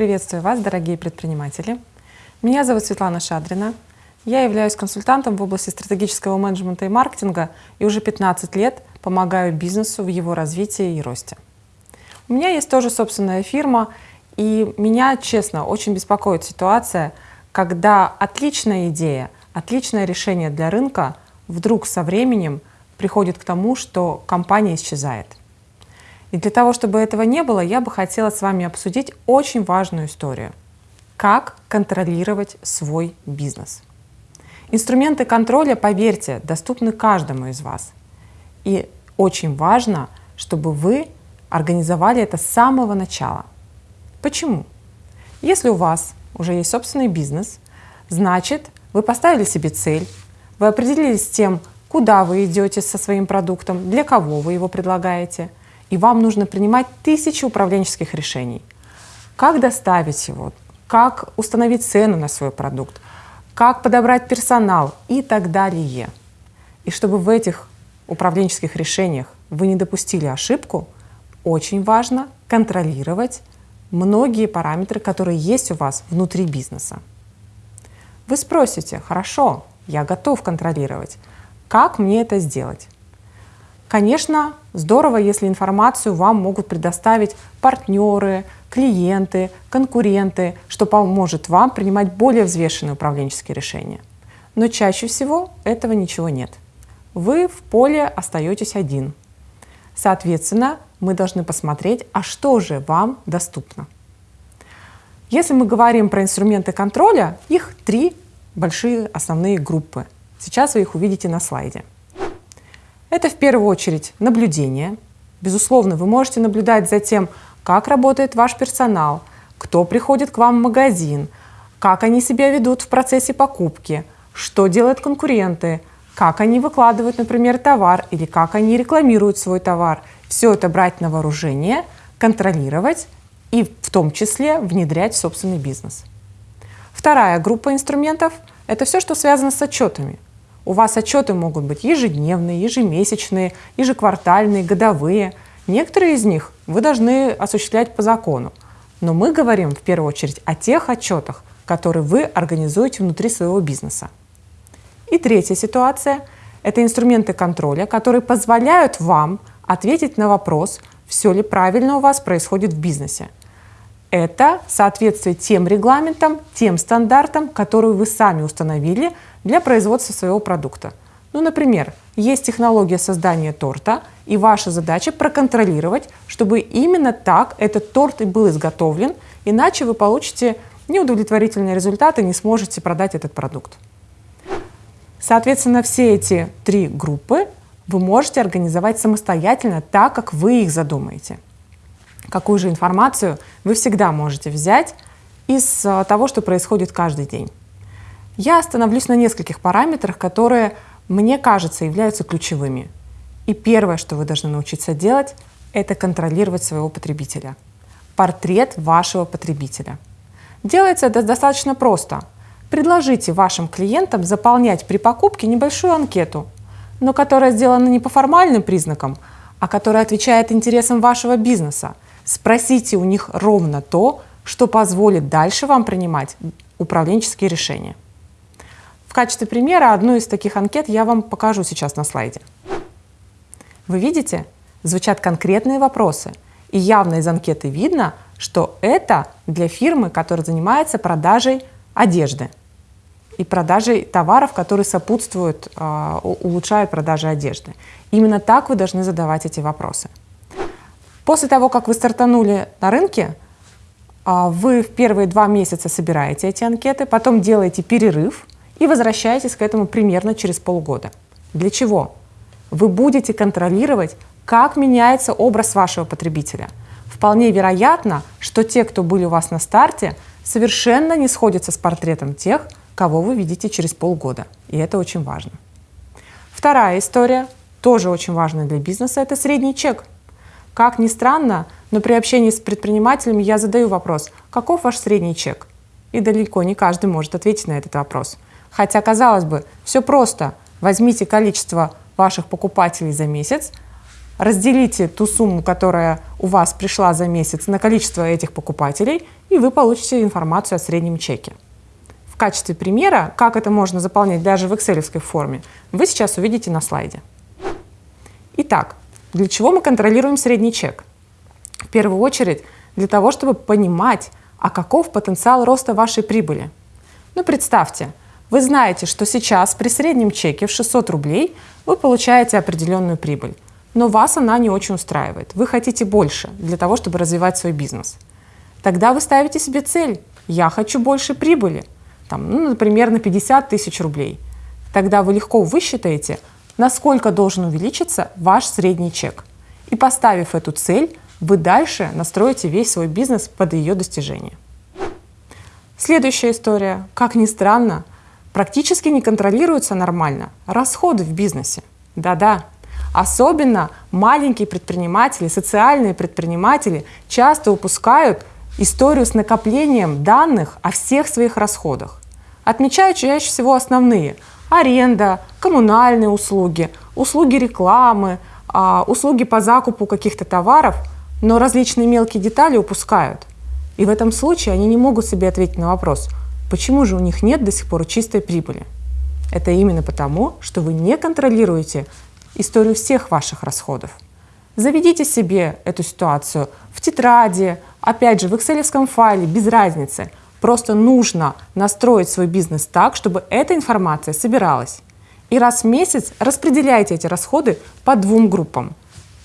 Приветствую вас, дорогие предприниматели. Меня зовут Светлана Шадрина. Я являюсь консультантом в области стратегического менеджмента и маркетинга и уже 15 лет помогаю бизнесу в его развитии и росте. У меня есть тоже собственная фирма, и меня, честно, очень беспокоит ситуация, когда отличная идея, отличное решение для рынка вдруг со временем приходит к тому, что компания исчезает. И для того, чтобы этого не было, я бы хотела с вами обсудить очень важную историю. Как контролировать свой бизнес. Инструменты контроля, поверьте, доступны каждому из вас. И очень важно, чтобы вы организовали это с самого начала. Почему? Если у вас уже есть собственный бизнес, значит, вы поставили себе цель, вы определились с тем, куда вы идете со своим продуктом, для кого вы его предлагаете – и вам нужно принимать тысячи управленческих решений. Как доставить его, как установить цену на свой продукт, как подобрать персонал и так далее. И чтобы в этих управленческих решениях вы не допустили ошибку, очень важно контролировать многие параметры, которые есть у вас внутри бизнеса. Вы спросите, хорошо, я готов контролировать. Как мне это сделать? Конечно, здорово, если информацию вам могут предоставить партнеры, клиенты, конкуренты, что поможет вам принимать более взвешенные управленческие решения. Но чаще всего этого ничего нет. Вы в поле остаетесь один. Соответственно, мы должны посмотреть, а что же вам доступно. Если мы говорим про инструменты контроля, их три большие основные группы. Сейчас вы их увидите на слайде. Это в первую очередь наблюдение. Безусловно, вы можете наблюдать за тем, как работает ваш персонал, кто приходит к вам в магазин, как они себя ведут в процессе покупки, что делают конкуренты, как они выкладывают, например, товар или как они рекламируют свой товар. Все это брать на вооружение, контролировать и в том числе внедрять в собственный бизнес. Вторая группа инструментов – это все, что связано с отчетами – у вас отчеты могут быть ежедневные, ежемесячные, ежеквартальные, годовые. Некоторые из них вы должны осуществлять по закону. Но мы говорим в первую очередь о тех отчетах, которые вы организуете внутри своего бизнеса. И третья ситуация – это инструменты контроля, которые позволяют вам ответить на вопрос, все ли правильно у вас происходит в бизнесе. Это соответствие тем регламентам, тем стандартам, которые вы сами установили для производства своего продукта. Ну, например, есть технология создания торта, и ваша задача проконтролировать, чтобы именно так этот торт и был изготовлен, иначе вы получите неудовлетворительные результаты не сможете продать этот продукт. Соответственно, все эти три группы вы можете организовать самостоятельно так, как вы их задумаете какую же информацию вы всегда можете взять из а, того, что происходит каждый день. Я остановлюсь на нескольких параметрах, которые, мне кажется, являются ключевыми. И первое, что вы должны научиться делать, это контролировать своего потребителя. Портрет вашего потребителя. Делается это достаточно просто. Предложите вашим клиентам заполнять при покупке небольшую анкету, но которая сделана не по формальным признакам, а которая отвечает интересам вашего бизнеса – Спросите у них ровно то, что позволит дальше вам принимать управленческие решения. В качестве примера одну из таких анкет я вам покажу сейчас на слайде. Вы видите, звучат конкретные вопросы, и явно из анкеты видно, что это для фирмы, которая занимается продажей одежды и продажей товаров, которые сопутствуют, а, улучшают продажи одежды. Именно так вы должны задавать эти вопросы. После того, как вы стартанули на рынке, а, вы в первые два месяца собираете эти анкеты, потом делаете перерыв и возвращаетесь к этому примерно через полгода. Для чего? Вы будете контролировать, как меняется образ вашего потребителя. Вполне вероятно, что те, кто были у вас на старте, совершенно не сходятся с портретом тех, кого вы видите через полгода. И это очень важно. Вторая история, тоже очень важная для бизнеса, это средний чек – как ни странно, но при общении с предпринимателями я задаю вопрос, каков ваш средний чек? И далеко не каждый может ответить на этот вопрос. Хотя, казалось бы, все просто. Возьмите количество ваших покупателей за месяц, разделите ту сумму, которая у вас пришла за месяц на количество этих покупателей, и вы получите информацию о среднем чеке. В качестве примера, как это можно заполнять даже в excel форме, вы сейчас увидите на слайде. Итак, для чего мы контролируем средний чек? В первую очередь для того, чтобы понимать, а каков потенциал роста вашей прибыли. Ну, представьте, вы знаете, что сейчас при среднем чеке в 600 рублей вы получаете определенную прибыль, но вас она не очень устраивает. Вы хотите больше для того, чтобы развивать свой бизнес. Тогда вы ставите себе цель «я хочу больше прибыли», там, ну, например, на 50 тысяч рублей. Тогда вы легко высчитаете, насколько должен увеличиться ваш средний чек. И поставив эту цель, вы дальше настроите весь свой бизнес под ее достижение. Следующая история. Как ни странно, практически не контролируются нормально расходы в бизнесе. Да-да. Особенно маленькие предприниматели, социальные предприниматели часто упускают историю с накоплением данных о всех своих расходах. Отмечают чаще всего основные – аренда, коммунальные услуги, услуги рекламы, а, услуги по закупу каких-то товаров – но различные мелкие детали упускают. И в этом случае они не могут себе ответить на вопрос, почему же у них нет до сих пор чистой прибыли. Это именно потому, что вы не контролируете историю всех ваших расходов. Заведите себе эту ситуацию в тетради, опять же, в excel файле, без разницы. Просто нужно настроить свой бизнес так, чтобы эта информация собиралась. И раз в месяц распределяйте эти расходы по двум группам.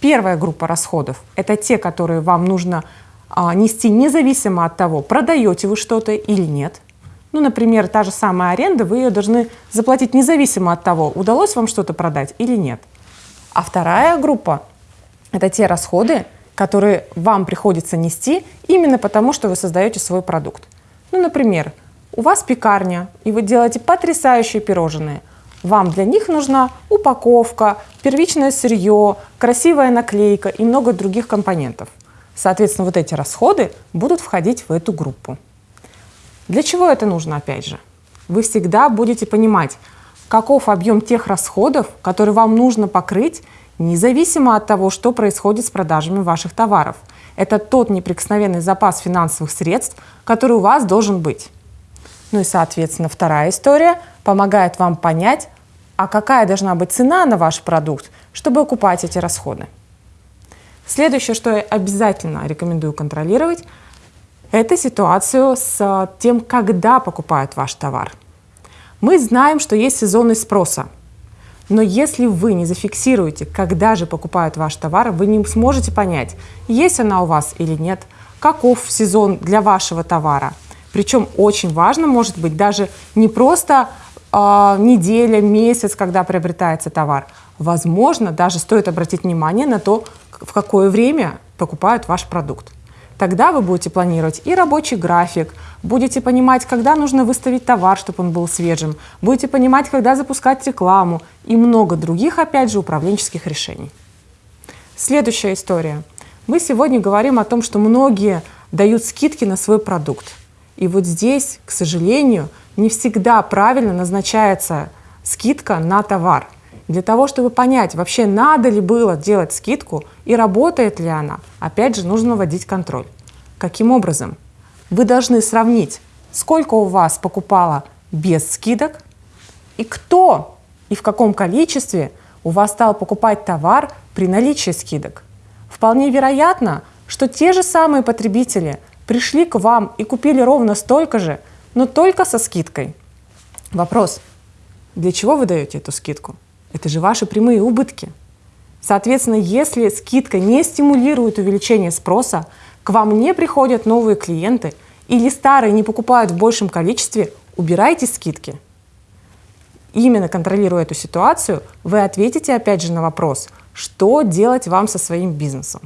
Первая группа расходов – это те, которые вам нужно а, нести независимо от того, продаете вы что-то или нет. Ну, например, та же самая аренда, вы ее должны заплатить независимо от того, удалось вам что-то продать или нет. А вторая группа – это те расходы, которые вам приходится нести именно потому, что вы создаете свой продукт. Ну, например, у вас пекарня, и вы делаете потрясающие пирожные – вам для них нужна упаковка, первичное сырье, красивая наклейка и много других компонентов. Соответственно, вот эти расходы будут входить в эту группу. Для чего это нужно, опять же? Вы всегда будете понимать, каков объем тех расходов, которые вам нужно покрыть, независимо от того, что происходит с продажами ваших товаров. Это тот неприкосновенный запас финансовых средств, который у вас должен быть. Ну и, соответственно, вторая история помогает вам понять, а какая должна быть цена на ваш продукт, чтобы окупать эти расходы. Следующее, что я обязательно рекомендую контролировать, это ситуацию с тем, когда покупают ваш товар. Мы знаем, что есть сезонный спроса, но если вы не зафиксируете, когда же покупают ваш товар, вы не сможете понять, есть она у вас или нет, каков сезон для вашего товара. Причем очень важно, может быть, даже не просто э, неделя, месяц, когда приобретается товар. Возможно, даже стоит обратить внимание на то, в какое время покупают ваш продукт. Тогда вы будете планировать и рабочий график, будете понимать, когда нужно выставить товар, чтобы он был свежим, будете понимать, когда запускать рекламу и много других, опять же, управленческих решений. Следующая история. Мы сегодня говорим о том, что многие дают скидки на свой продукт. И вот здесь, к сожалению, не всегда правильно назначается скидка на товар. Для того, чтобы понять, вообще надо ли было делать скидку и работает ли она, опять же, нужно вводить контроль. Каким образом? Вы должны сравнить, сколько у вас покупало без скидок и кто и в каком количестве у вас стал покупать товар при наличии скидок. Вполне вероятно, что те же самые потребители пришли к вам и купили ровно столько же – но только со скидкой. Вопрос, для чего вы даете эту скидку? Это же ваши прямые убытки. Соответственно, если скидка не стимулирует увеличение спроса, к вам не приходят новые клиенты или старые не покупают в большем количестве, убирайте скидки. Именно контролируя эту ситуацию, вы ответите опять же на вопрос, что делать вам со своим бизнесом.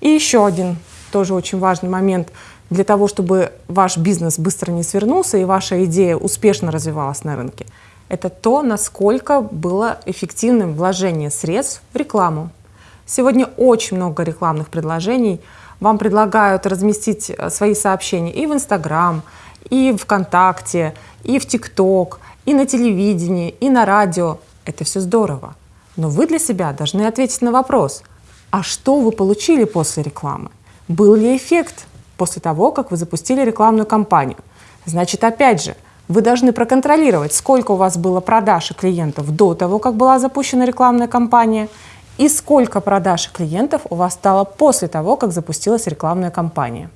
И еще один тоже очень важный момент – для того, чтобы ваш бизнес быстро не свернулся и ваша идея успешно развивалась на рынке, это то, насколько было эффективным вложение средств в рекламу. Сегодня очень много рекламных предложений. Вам предлагают разместить э, свои сообщения и в Инстаграм, и в ВКонтакте, и в ТикТок, и на телевидении, и на радио. Это все здорово. Но вы для себя должны ответить на вопрос, а что вы получили после рекламы? Был ли эффект после того, как вы запустили рекламную кампанию? Значит, опять же, вы должны проконтролировать, сколько у вас было продаж и клиентов до того, как была запущена рекламная кампания, и сколько продаж и клиентов у вас стало после того, как запустилась рекламная кампания.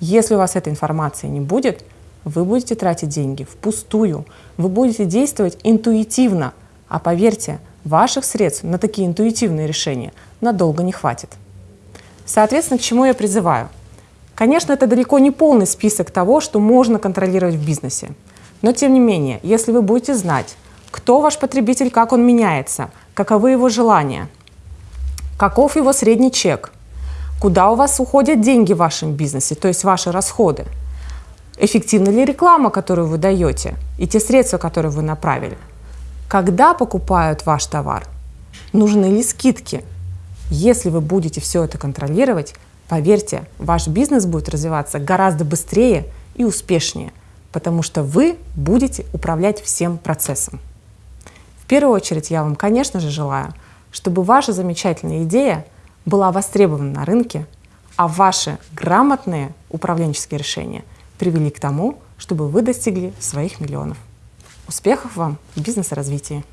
Если у вас этой информации не будет, вы будете тратить деньги впустую, вы будете действовать интуитивно, а поверьте, ваших средств на такие интуитивные решения надолго не хватит. Соответственно, к чему я призываю? Конечно, это далеко не полный список того, что можно контролировать в бизнесе. Но тем не менее, если вы будете знать, кто ваш потребитель, как он меняется, каковы его желания, каков его средний чек, куда у вас уходят деньги в вашем бизнесе, то есть ваши расходы, эффективна ли реклама, которую вы даете, и те средства, которые вы направили, когда покупают ваш товар, нужны ли скидки. Если вы будете все это контролировать, поверьте, ваш бизнес будет развиваться гораздо быстрее и успешнее, потому что вы будете управлять всем процессом. В первую очередь я вам, конечно же, желаю, чтобы ваша замечательная идея была востребована на рынке, а ваши грамотные управленческие решения привели к тому, чтобы вы достигли своих миллионов. Успехов вам в бизнес-развитии!